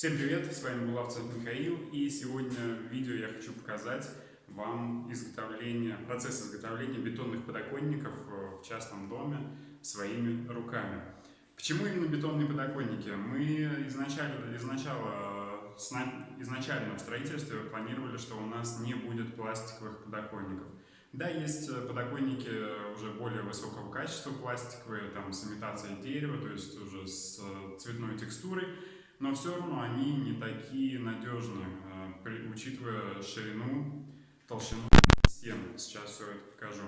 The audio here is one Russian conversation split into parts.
Всем привет, с вами Булавцев Михаил, и сегодня в видео я хочу показать вам изготовление, процесс изготовления бетонных подоконников в частном доме своими руками. Почему именно бетонные подоконники? Мы изначально, изначально, изначально в строительстве планировали, что у нас не будет пластиковых подоконников. Да, есть подоконники уже более высокого качества, пластиковые, там с имитацией дерева, то есть уже с цветной текстурой, но все равно они не такие надежные, э, учитывая ширину, толщину стен. Сейчас все это покажу.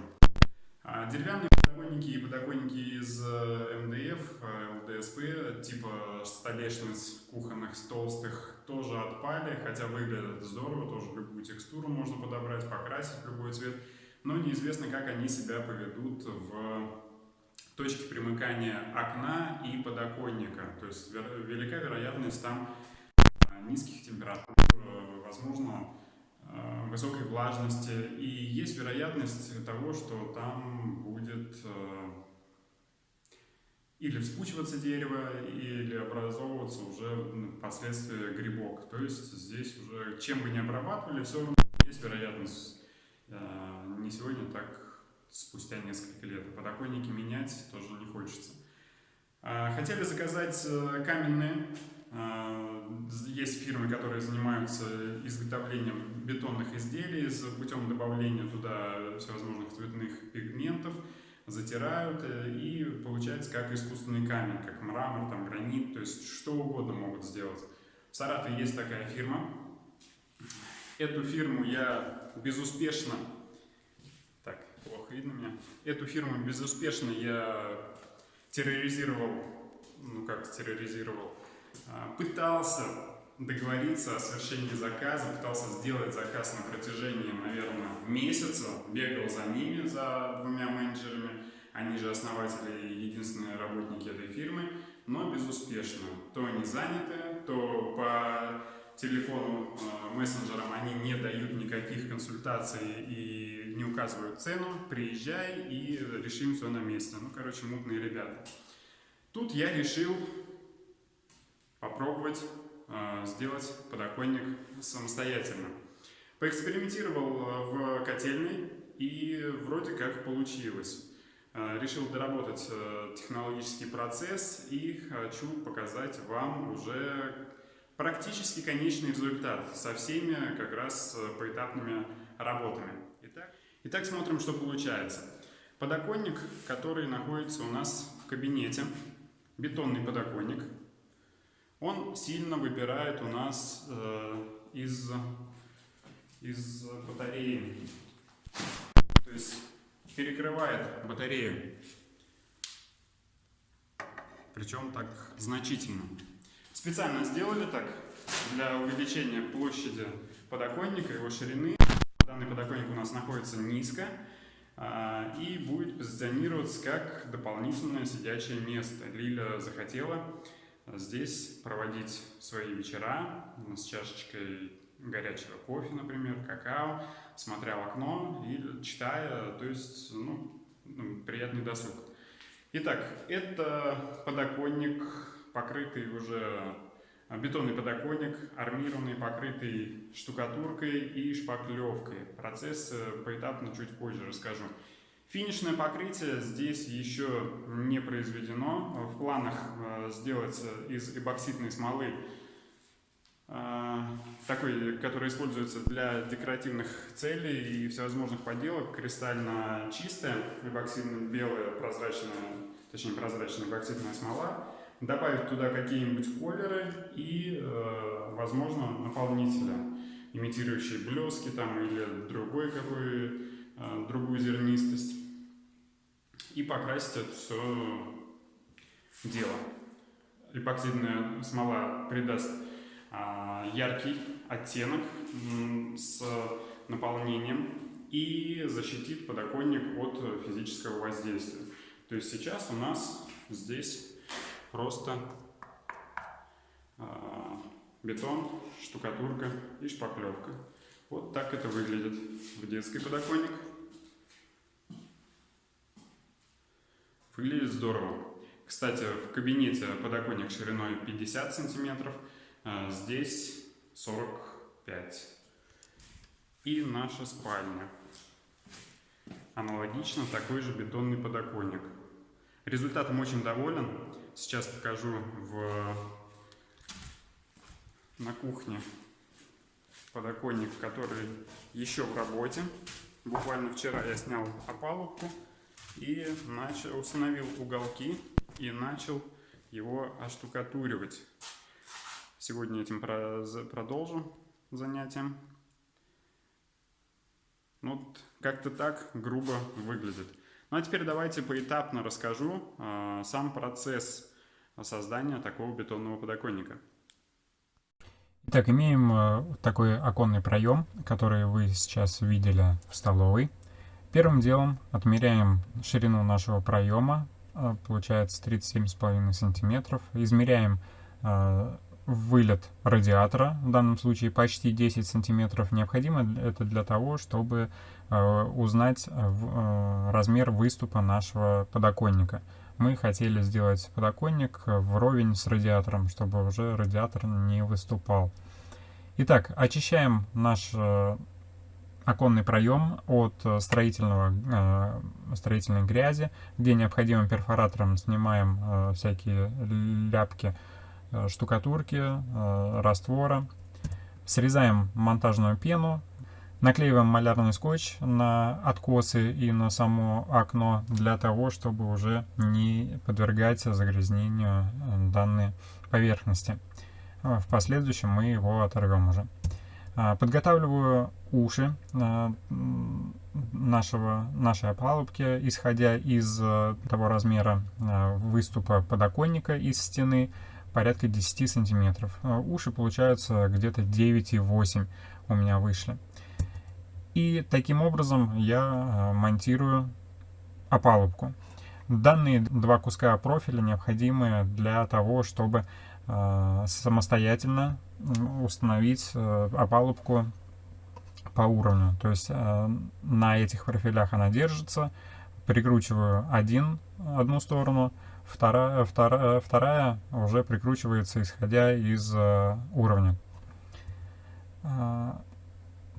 А деревянные подоконники и подоконники из э, МДФ, ЛДСП, типа столешниц кухонных толстых, тоже отпали, хотя выглядят здорово, тоже любую текстуру можно подобрать, покрасить в любой цвет, но неизвестно, как они себя поведут в точки примыкания окна и подоконника. То есть велика вероятность там э, низких температур, э, возможно, э, высокой влажности. И есть вероятность того, что там будет или вспучиваться дерево, или образовываться уже впоследствии грибок. То есть здесь уже, чем бы ни обрабатывали, все равно есть вероятность не сегодня так спустя несколько лет. А подоконники менять тоже не хочется. А, хотели заказать э, каменные. А, есть фирмы, которые занимаются изготовлением бетонных изделий с путем добавления туда всевозможных цветных пигментов, затирают, э, и получается как искусственный камень, как мрамор, там, гранит, то есть что угодно могут сделать. В Саратове есть такая фирма. Эту фирму я безуспешно видно меня. Эту фирму безуспешно я терроризировал, ну как терроризировал, а, пытался договориться о совершении заказа, пытался сделать заказ на протяжении, наверное, месяца, бегал за ними, за двумя менеджерами, они же основатели и единственные работники этой фирмы, но безуспешно. То они заняты, то по телефону, э, мессенджерам они не дают никаких консультаций и не указывают цену, приезжай и решим все на месте. Ну, короче, мутные ребята. Тут я решил попробовать э, сделать подоконник самостоятельно. Поэкспериментировал э, в котельной и вроде как получилось. Э, решил доработать технологический процесс и хочу показать вам уже практически конечный результат со всеми как раз поэтапными работами. Итак, смотрим, что получается. Подоконник, который находится у нас в кабинете, бетонный подоконник, он сильно выпирает у нас э, из, из батареи. То есть перекрывает батарею. Причем так значительно. Специально сделали так для увеличения площади подоконника, его ширины. Данный подоконник у нас находится низко а, и будет позиционироваться как дополнительное сидячее место. Лиля захотела здесь проводить свои вечера с чашечкой горячего кофе, например, какао, смотря в окно и читая, то есть ну, приятный досуг. Итак, это подоконник покрытый уже бетонный подоконник, армированный, покрытый штукатуркой и шпаклевкой. Процесс э, поэтапно чуть позже расскажу. Финишное покрытие здесь еще не произведено. В планах э, сделать из эбоксидной смолы э, такой, который используется для декоративных целей и всевозможных поделок, кристально чистая, эбоксидная, белая, прозрачная, точнее прозрачная эбоксидная смола добавить туда какие-нибудь колеры и, э, возможно, наполнители, имитирующие блески там или другой какой, э, другую зернистость. И покрасить это все дело. Эпоксидная смола придаст э, яркий оттенок с наполнением и защитит подоконник от физического воздействия. То есть сейчас у нас здесь просто э, бетон, штукатурка и шпаклевка. Вот так это выглядит в детский подоконник. Выглядит здорово. Кстати, в кабинете подоконник шириной 50 сантиметров, Э, здесь 45. И наша спальня. Аналогично такой же бетонный подоконник. Результатом очень доволен. Сейчас покажу в... на кухне подоконник, который еще в работе. Буквально вчера я снял опалубку и начал, установил уголки и начал его оштукатуривать. Сегодня этим продолжу занятием. Ну, вот как-то так грубо выглядит. Ну а теперь давайте поэтапно расскажу э, сам процесс создания такого бетонного подоконника. Итак, имеем э, такой оконный проем, который вы сейчас видели в столовой. Первым делом отмеряем ширину нашего проема, э, получается 37,5 сантиметров. Измеряем э, вылет радиатора, в данном случае почти 10 сантиметров. Необходимо это для того, чтобы узнать размер выступа нашего подоконника. Мы хотели сделать подоконник вровень с радиатором, чтобы уже радиатор не выступал. Итак, очищаем наш э, оконный проем от строительного, э, строительной грязи, где необходимым перфоратором снимаем э, всякие ляпки штукатурки, раствора. Срезаем монтажную пену, наклеиваем малярный скотч на откосы и на само окно для того, чтобы уже не подвергать загрязнению данной поверхности. А, в последующем мы его оторвем уже. А, подготавливаю уши нашего, нашей опалубки, исходя из того размера выступа подоконника из стены, порядка 10 сантиметров. Уши получаются где-то 9,8 у меня вышли. И таким образом я монтирую опалубку. Данные два куска профиля необходимы для того, чтобы Э, самостоятельно установить э, опалубку по уровню. То есть э, на этих профилях она держится, прикручиваю один, одну сторону, вторая, вторая, вторая уже прикручивается исходя из уровня.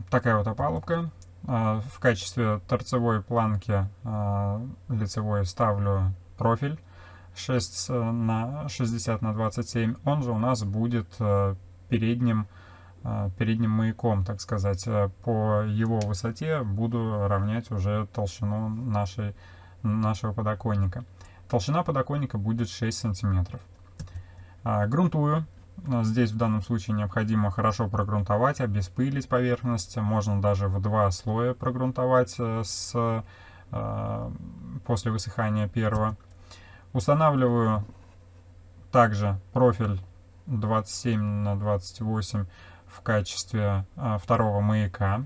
Такая вот опалубка. В качестве торцевой планки лицевой ставлю профиль 6 э, на 60 на 27, он же у нас будет э, передним, э, передним маяком, так сказать. По его высоте буду равнять уже толщину нашей, нашего подоконника. Толщина подоконника будет 6 сантиметров. Грунтую. Здесь в данном случае необходимо хорошо прогрунтовать, обеспылить поверхность. Можно даже в два слоя прогрунтовать с, после высыхания первого. Устанавливаю также профиль 27 на 28 в качестве а, второго маяка.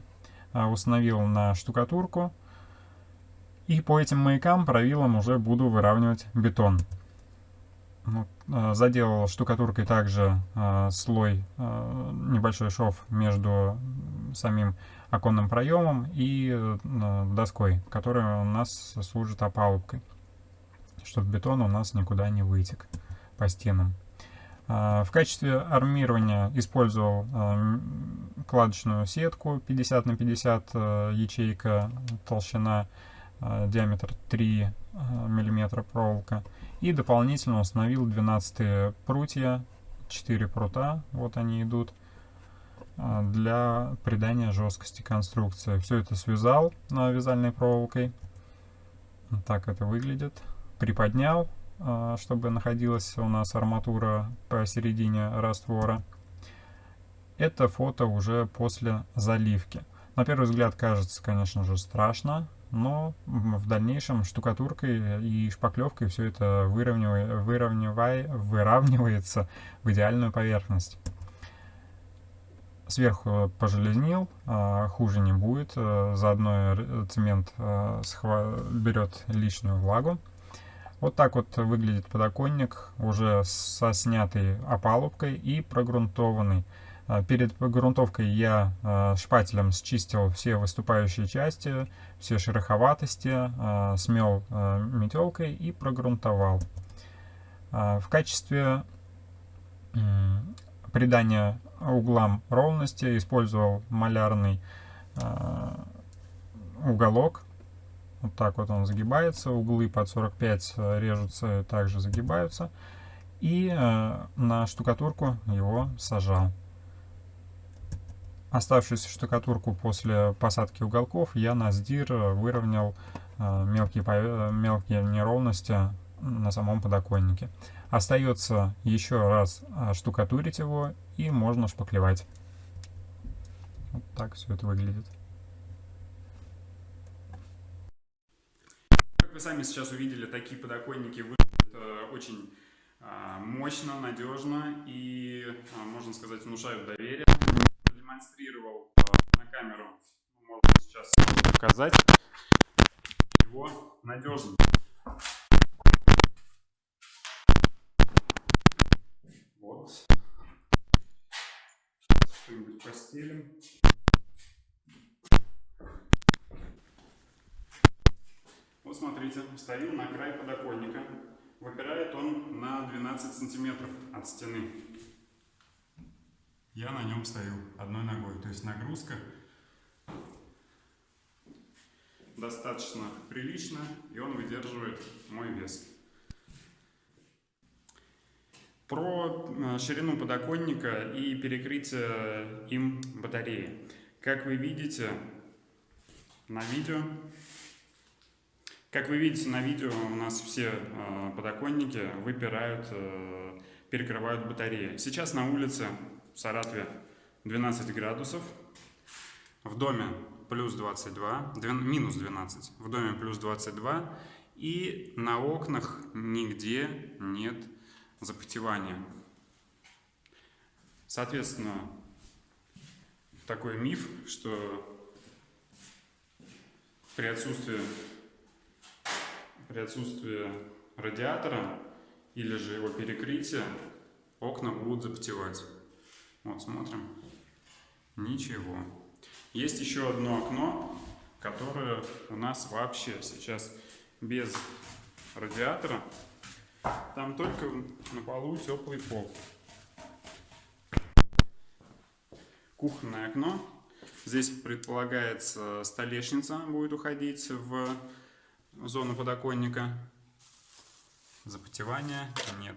Установил на штукатурку. И по этим маякам правилом уже буду выравнивать бетон. Вот, а, заделал штукатуркой также а, слой, а, небольшой шов между самим оконным проемом и а, доской, которая у нас служит опалубкой чтобы бетон у нас никуда не вытек по стенам. В качестве армирования использовал кладочную сетку 50 на 50 а, ячейка, толщина, диаметр 3 мм проволока. И дополнительно установил 12 прутья, 4 прута, вот они идут, для придания жесткости конструкции. Все это связал вязальной проволокой. Так это выглядит приподнял, а, чтобы находилась у нас арматура посередине раствора. Это фото уже после заливки. На первый взгляд кажется, конечно же, страшно, но в дальнейшем штукатуркой и шпаклевкой все это выравнивай, выравнивай, выравнивается в идеальную поверхность. Сверху пожелезнил, а, хуже не будет, а, заодно цемент берет лишнюю влагу. Вот так вот выглядит подоконник, уже со снятой опалубкой и прогрунтованный. А, перед грунтовкой я а, шпателем счистил все выступающие части, все шероховатости, а, смел метелкой и прогрунтовал. В качестве придания углам ровности использовал малярный уголок. Вот так вот он загибается, углы под 45 режутся, также загибаются. И на штукатурку его сажал. Оставшуюся штукатурку после посадки уголков я на сдир выровнял э, мелкие, мелкие неровности на самом подоконнике. Остается еще раз штукатурить его и можно шпаклевать. Вот так все это выглядит. Как вы сами сейчас увидели, такие подоконники выглядят э, очень э, мощно, надежно и, э, можно сказать, внушают доверие. Продемонстрировал э, на камеру, можно сейчас показать его надежно. Вот. Что-нибудь постелим. Вот смотрите, стою на край подоконника. Выпирает он на 12 сантиметров от стены. Я на нем стою одной ногой. То есть нагрузка достаточно прилично, и он выдерживает мой вес. Про э, ширину подоконника и перекрытие им батареи. Как вы видите на видео, как вы видите на видео, у нас все э, подоконники выпирают, э, перекрывают батареи. Сейчас на улице в Саратове 12 градусов, в доме плюс 22, минус 12, в доме плюс 22, и на окнах нигде нет запотевания. Соответственно, такой миф, что при отсутствии, при отсутствии радиатора или же его перекрытия окна будут запотевать. Вот, смотрим. Ничего. Есть еще одно окно, которое у нас вообще сейчас без радиатора. Там только на полу теплый пол. Кухонное окно. Здесь предполагается столешница будет уходить в зону подоконника. Запотевания нет.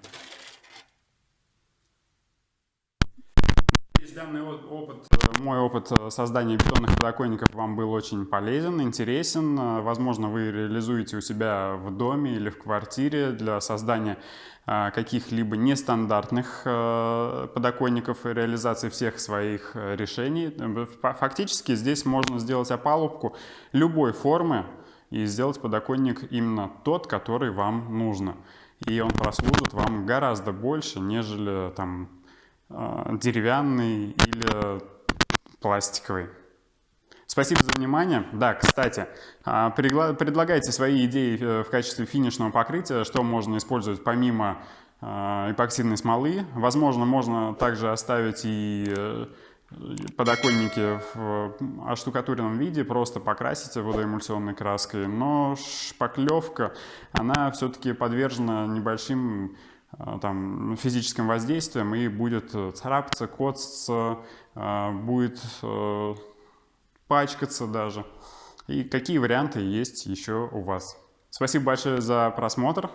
Данный опыт, э, мой опыт э, создания бетонных подоконников вам был очень полезен, интересен. Э, возможно, вы реализуете у себя в доме или в квартире для создания каких-либо нестандартных подоконников и реализации всех своих решений. Фактически здесь можно сделать опалубку любой формы и сделать подоконник именно тот, который вам нужно. И он прослужит вам гораздо больше, нежели там деревянный или пластиковый. Спасибо за внимание. Да, кстати, а, предлагайте свои идеи э, в качестве финишного покрытия, что можно использовать помимо э, эпоксидной смолы. Возможно, можно также оставить и подоконники в оштукатуренном виде, просто покрасить водоэмульсионной краской, но шпаклевка, она все-таки подвержена небольшим Э, там, физическим воздействием и будет э, царапаться, коцаться, э, будет пачкаться даже. И какие варианты есть еще у вас. Спасибо большое за просмотр.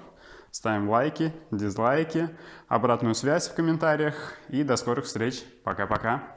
Ставим лайки, дизлайки, обратную связь в комментариях. И до скорых встреч. Пока-пока.